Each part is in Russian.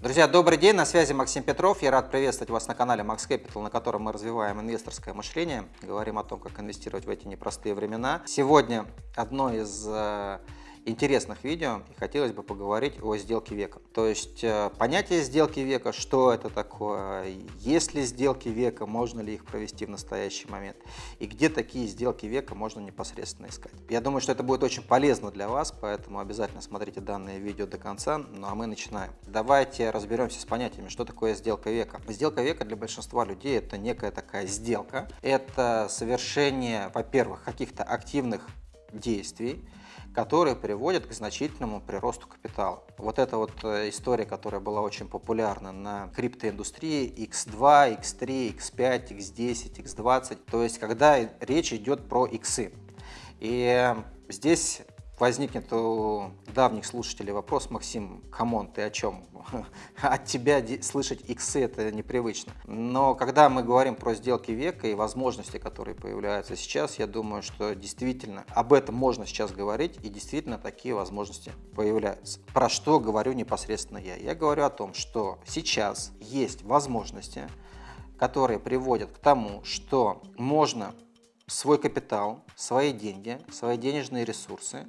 Друзья, добрый день, на связи Максим Петров. Я рад приветствовать вас на канале Max Capital, на котором мы развиваем инвесторское мышление, говорим о том, как инвестировать в эти непростые времена. Сегодня одно из э, интересных видео и хотелось бы поговорить о сделке века. То есть э, понятие сделки века, что это такое, есть ли сделки века, можно ли их провести в настоящий момент и где такие сделки века можно непосредственно искать. Я думаю, что это будет очень полезно для вас, поэтому обязательно смотрите данное видео до конца. Ну а мы начинаем. Давайте разберемся с понятиями, что такое сделка века. Сделка века для большинства людей это некая такая сделка. Это совершение, во-первых, каких-то активных действий, которые приводят к значительному приросту капитала. Вот эта вот э, история, которая была очень популярна на криптоиндустрии X2, X3, X5, X10, X20, то есть когда речь идет про иксы. И здесь возникнет у давних слушателей вопрос, Максим, come on, ты о чем? От тебя слышать иксы это непривычно. Но когда мы говорим про сделки века и возможности, которые появляются сейчас, я думаю, что действительно об этом можно сейчас говорить, и действительно такие возможности появляются. Про что говорю непосредственно я? Я говорю о том, что сейчас есть возможности, которые приводят к тому, что можно свой капитал, свои деньги, свои денежные ресурсы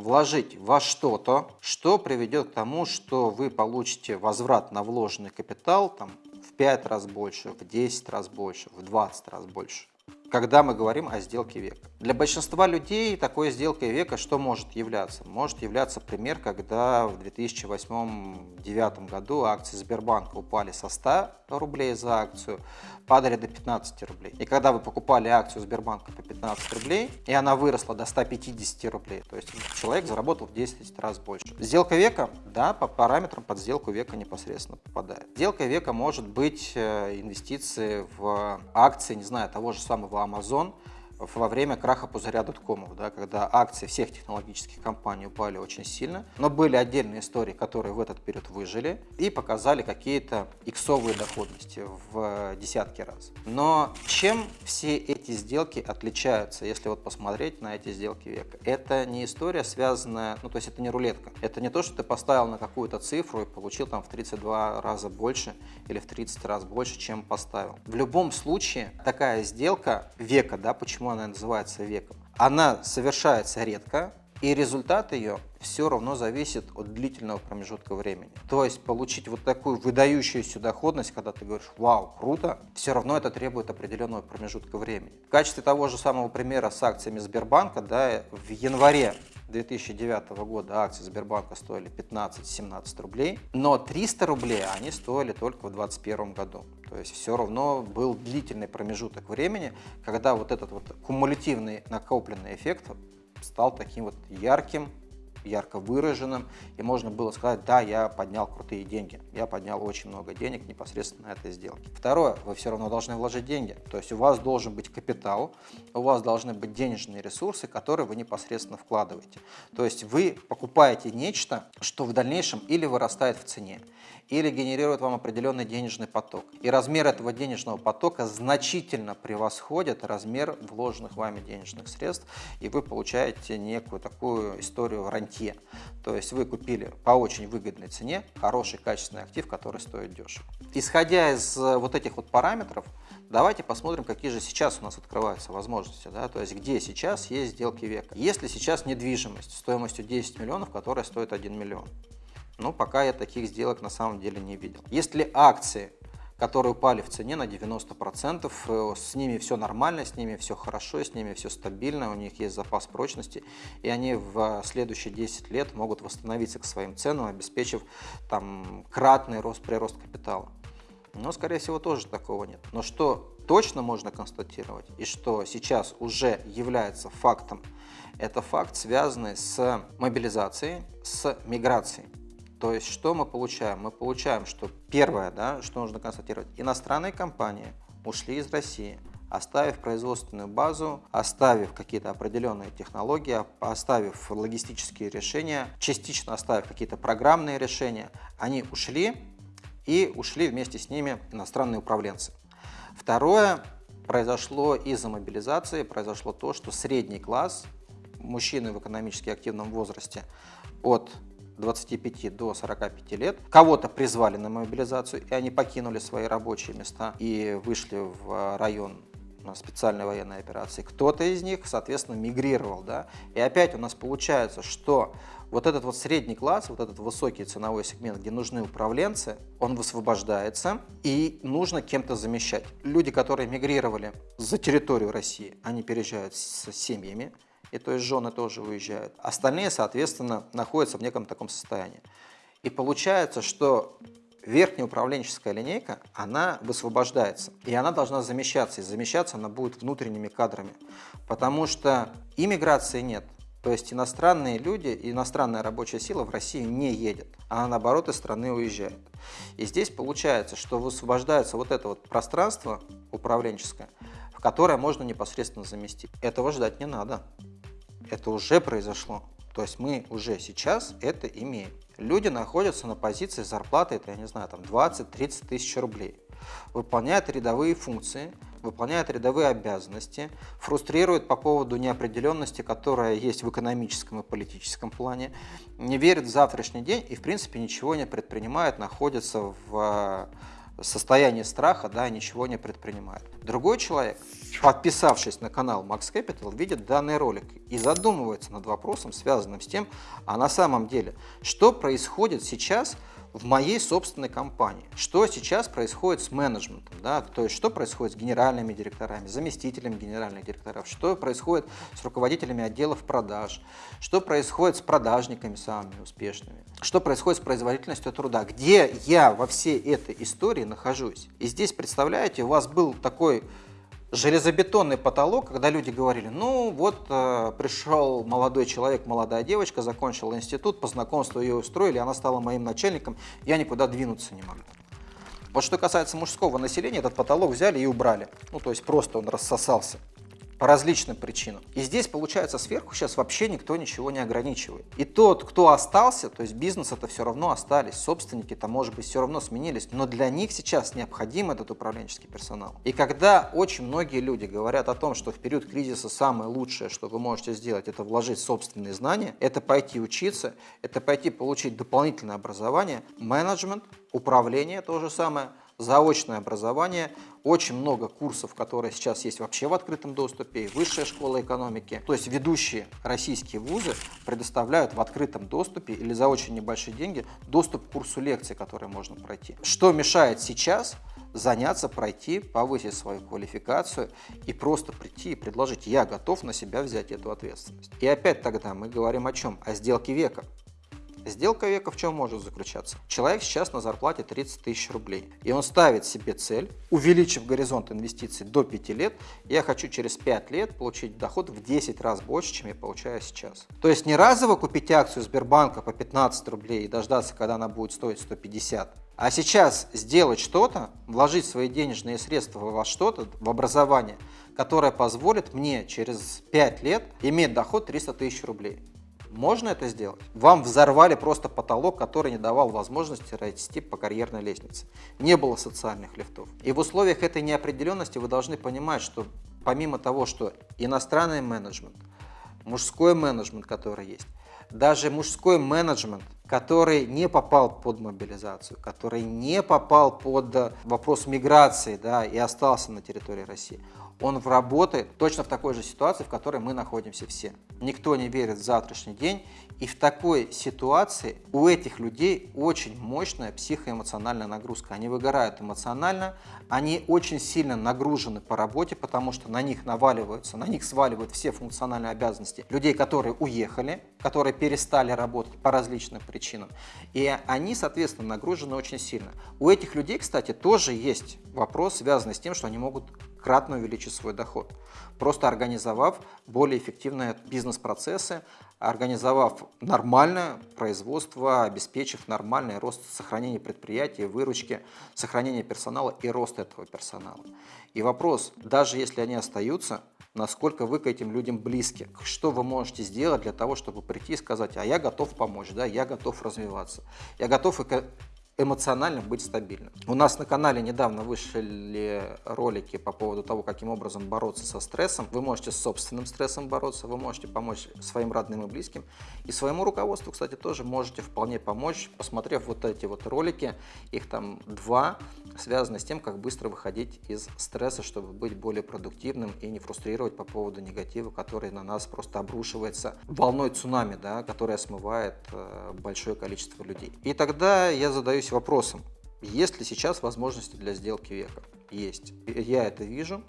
вложить во что-то, что приведет к тому, что вы получите возврат на вложенный капитал там, в 5 раз больше, в 10 раз больше, в 20 раз больше когда мы говорим о сделке века. Для большинства людей такой сделкой века что может являться? Может являться пример, когда в 2008-2009 году акции Сбербанка упали со 100 рублей за акцию, падали до 15 рублей. И когда вы покупали акцию Сбербанка по 15 рублей, и она выросла до 150 рублей, то есть человек заработал в 10 раз больше. Сделка века, да, по параметрам под сделку века непосредственно попадает. Сделка века может быть э, инвестиции в акции, не знаю, того же самого Amazon во время краха пузыря доткомов, да, когда акции всех технологических компаний упали очень сильно, но были отдельные истории, которые в этот период выжили и показали какие-то иксовые доходности в десятки раз. Но чем все эти сделки отличаются, если вот посмотреть на эти сделки века? Это не история связанная, ну то есть это не рулетка, это не то, что ты поставил на какую-то цифру и получил там в 32 раза больше или в 30 раз больше, чем поставил. В любом случае такая сделка века, да, почему она называется веком, она совершается редко, и результат ее все равно зависит от длительного промежутка времени. То есть получить вот такую выдающуюся доходность, когда ты говоришь «Вау, круто!», все равно это требует определенного промежутка времени. В качестве того же самого примера с акциями Сбербанка, да, в январе 2009 года акции Сбербанка стоили 15-17 рублей, но 300 рублей они стоили только в 2021 году. То есть все равно был длительный промежуток времени, когда вот этот вот кумулятивный накопленный эффект стал таким вот ярким, ярко выраженным, и можно было сказать, да, я поднял крутые деньги, я поднял очень много денег непосредственно на этой сделке. Второе, вы все равно должны вложить деньги, то есть у вас должен быть капитал, у вас должны быть денежные ресурсы, которые вы непосредственно вкладываете. То есть вы покупаете нечто, что в дальнейшем или вырастает в цене, или генерирует вам определенный денежный поток. И размер этого денежного потока значительно превосходит размер вложенных вами денежных средств, и вы получаете некую такую историю рантье. То есть вы купили по очень выгодной цене хороший качественный актив, который стоит дешево. Исходя из э, вот этих вот параметров, давайте посмотрим, какие же сейчас у нас открываются возможности, да, то есть где сейчас есть сделки века. Если сейчас недвижимость стоимостью 10 миллионов, которая стоит 1 миллион, но пока я таких сделок на самом деле не видел. Есть ли акции, которые упали в цене на 90%, э, с ними все нормально, с ними все хорошо, с ними все стабильно, у них есть запас прочности, и они в следующие 10 лет могут восстановиться к своим ценам, обеспечив там кратный рост, прирост капитала. Но, скорее всего, тоже такого нет. Но что точно можно констатировать, и что сейчас уже является фактом, это факт, связанный с мобилизацией, с миграцией. То есть что мы получаем? Мы получаем, что первое, да, что нужно констатировать, иностранные компании ушли из России, оставив производственную базу, оставив какие-то определенные технологии, оставив логистические решения, частично оставив какие-то программные решения, они ушли и ушли вместе с ними иностранные управленцы. Второе, произошло из-за мобилизации, произошло то, что средний класс, мужчины в экономически активном возрасте от 25 до 45 лет. Кого-то призвали на мобилизацию, и они покинули свои рабочие места и вышли в район специальной военной операции. Кто-то из них, соответственно, мигрировал. Да? И опять у нас получается, что вот этот вот средний класс, вот этот высокий ценовой сегмент, где нужны управленцы, он высвобождается и нужно кем-то замещать. Люди, которые мигрировали за территорию России, они переезжают с семьями, и то есть жены тоже уезжают. Остальные, соответственно, находятся в неком таком состоянии. И получается, что верхняя управленческая линейка, она высвобождается, и она должна замещаться, и замещаться она будет внутренними кадрами, потому что иммиграции нет, то есть иностранные люди, иностранная рабочая сила в Россию не едет, а наоборот из страны уезжает. И здесь получается, что высвобождается вот это вот пространство управленческое, в которое можно непосредственно заместить. Этого ждать не надо. Это уже произошло. То есть мы уже сейчас это имеем. Люди находятся на позиции зарплаты, это, я не знаю, там 20-30 тысяч рублей. Выполняют рядовые функции, выполняют рядовые обязанности, фрустрируют по поводу неопределенности, которая есть в экономическом и политическом плане, не верят в завтрашний день и, в принципе, ничего не предпринимают, находятся в состоянии страха, да, ничего не предпринимает. Другой человек, подписавшись на канал Max Capital, видит данный ролик и задумывается над вопросом, связанным с тем, а на самом деле, что происходит сейчас в моей собственной компании. Что сейчас происходит с менеджментом, да? то есть что происходит с генеральными директорами, заместителями генеральных директоров, что происходит с руководителями отделов продаж, что происходит с продажниками самыми успешными, что происходит с производительностью труда, где я во всей этой истории нахожусь. И здесь, представляете, у вас был такой железобетонный потолок, когда люди говорили, ну вот э, пришел молодой человек, молодая девочка, закончила институт, по знакомству ее устроили, она стала моим начальником, я никуда двинуться не могу. Вот что касается мужского населения, этот потолок взяли и убрали. Ну, то есть просто он рассосался по различным причинам. И здесь, получается, сверху сейчас вообще никто ничего не ограничивает. И тот, кто остался, то есть бизнес это все равно остались, собственники-то, может быть, все равно сменились, но для них сейчас необходим этот управленческий персонал. И когда очень многие люди говорят о том, что в период кризиса самое лучшее, что вы можете сделать, это вложить собственные знания, это пойти учиться, это пойти получить дополнительное образование, менеджмент, управление, то же самое – заочное образование, очень много курсов, которые сейчас есть вообще в открытом доступе, и высшая школа экономики. То есть ведущие российские вузы предоставляют в открытом доступе или за очень небольшие деньги доступ к курсу лекций, которые можно пройти. Что мешает сейчас заняться, пройти, повысить свою квалификацию и просто прийти и предложить, я готов на себя взять эту ответственность. И опять тогда мы говорим о чем? О сделке века. Сделка века в чем может заключаться? Человек сейчас на зарплате 30 тысяч рублей, и он ставит себе цель, увеличив горизонт инвестиций до 5 лет, я хочу через 5 лет получить доход в 10 раз больше, чем я получаю сейчас. То есть не разово купить акцию Сбербанка по 15 рублей и дождаться, когда она будет стоить 150, а сейчас сделать что-то, вложить свои денежные средства во что-то, в образование, которое позволит мне через 5 лет иметь доход 300 тысяч рублей. Можно это сделать? Вам взорвали просто потолок, который не давал возможности расти по карьерной лестнице. Не было социальных лифтов. И в условиях этой неопределенности вы должны понимать, что помимо того, что иностранный менеджмент, мужской менеджмент, который есть, даже мужской менеджмент, который не попал под мобилизацию, который не попал под вопрос миграции да, и остался на территории России, он работает точно в такой же ситуации, в которой мы находимся все. Никто не верит в завтрашний день, и в такой ситуации у этих людей очень мощная психоэмоциональная нагрузка. Они выгорают эмоционально, они очень сильно нагружены по работе, потому что на них наваливаются, на них сваливают все функциональные обязанности людей, которые уехали, которые перестали работать по различным причинам. И они, соответственно, нагружены очень сильно. У этих людей, кстати, тоже есть вопрос, связанный с тем, что они могут кратно увеличить свой доход. Просто организовав более эффективные бизнес-процессы, организовав нормальное производство, обеспечив нормальный рост сохранения предприятия, выручки, сохранения персонала и рост этого персонала. И вопрос, даже если они остаются, насколько вы к этим людям близки, что вы можете сделать для того, чтобы прийти и сказать, а я готов помочь, да, я готов развиваться, я готов эмоционально быть стабильным. У нас на канале недавно вышли ролики по поводу того, каким образом бороться со стрессом. Вы можете с собственным стрессом бороться, вы можете помочь своим родным и близким. И своему руководству, кстати, тоже можете вполне помочь, посмотрев вот эти вот ролики. Их там два, связаны с тем, как быстро выходить из стресса, чтобы быть более продуктивным и не фрустрировать по поводу негатива, который на нас просто обрушивается волной цунами, да, которая смывает э, большое количество людей. И тогда я задаюсь задаюсь вопросом, есть ли сейчас возможности для сделки века? Есть. Я это вижу.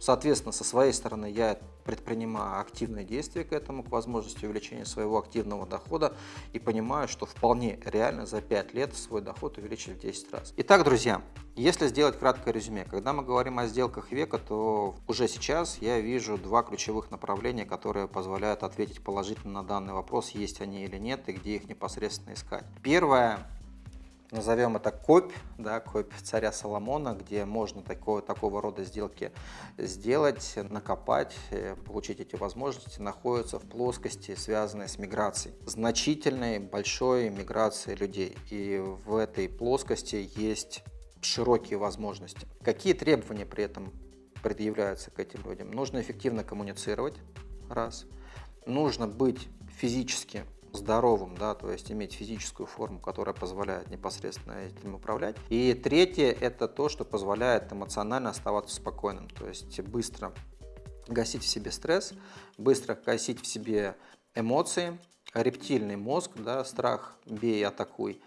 Соответственно, со своей стороны я предпринимаю активные действия к этому, к возможности увеличения своего активного дохода и понимаю, что вполне реально за 5 лет свой доход увеличить в 10 раз. Итак, друзья, если сделать краткое резюме, когда мы говорим о сделках века, то уже сейчас я вижу два ключевых направления, которые позволяют ответить положительно на данный вопрос, есть они или нет, и где их непосредственно искать. Первое назовем это копь, да, копь царя Соломона, где можно такого, такого рода сделки сделать, накопать, э, получить эти возможности, находятся в плоскости, связанной с миграцией. Значительной, большой миграцией людей. И в этой плоскости есть широкие возможности. Какие требования при этом предъявляются к этим людям? Нужно эффективно коммуницировать, раз. Нужно быть физически здоровым, да, то есть иметь физическую форму, которая позволяет непосредственно этим управлять. И третье – это то, что позволяет эмоционально оставаться спокойным, то есть быстро гасить в себе стресс, быстро гасить в себе эмоции, рептильный мозг, да, страх, бей, атакуй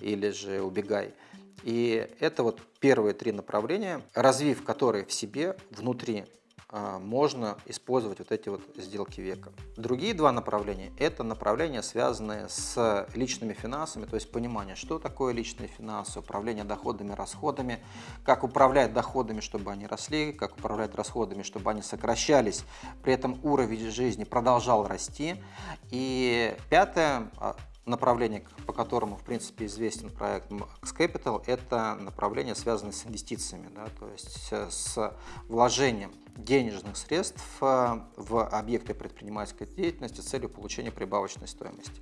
или же убегай. И это вот первые три направления, развив которые в себе внутри можно использовать вот эти вот сделки века. Другие два направления – это направления, связанные с личными финансами, то есть понимание, что такое личные финансы, управление доходами, расходами, как управлять доходами, чтобы они росли, как управлять расходами, чтобы они сокращались, при этом уровень жизни продолжал расти. И пятое а, направление, по которому, в принципе, известен проект Max Capital, это направление, связанное с инвестициями, да, то есть с вложением денежных средств э, в объекты предпринимательской деятельности с целью получения прибавочной стоимости.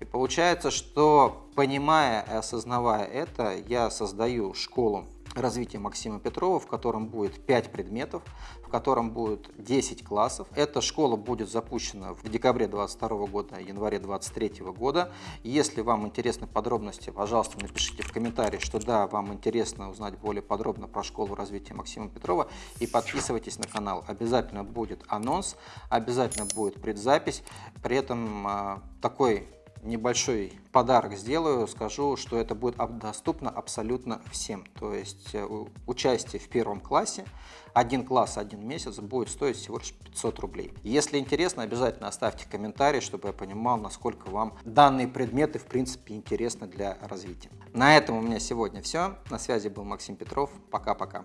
И получается, что понимая и осознавая это, я создаю школу развития Максима Петрова, в котором будет 5 предметов, в котором будет 10 классов. Эта школа будет запущена в декабре 2022 года, январе 2023 года. Если вам интересны подробности, пожалуйста, напишите в комментарии, что да, вам интересно узнать более подробно про школу развития Максима Петрова и подписывайтесь на канал. Обязательно будет анонс, обязательно будет предзапись. При этом а, такой небольшой подарок сделаю, скажу, что это будет доступно абсолютно всем. То есть э, участие в первом классе, один класс, один месяц будет стоить всего лишь 500 рублей. Если интересно, обязательно оставьте комментарий, чтобы я понимал, насколько вам данные предметы в принципе интересны для развития. На этом у меня сегодня все. На связи был Максим Петров. Пока-пока.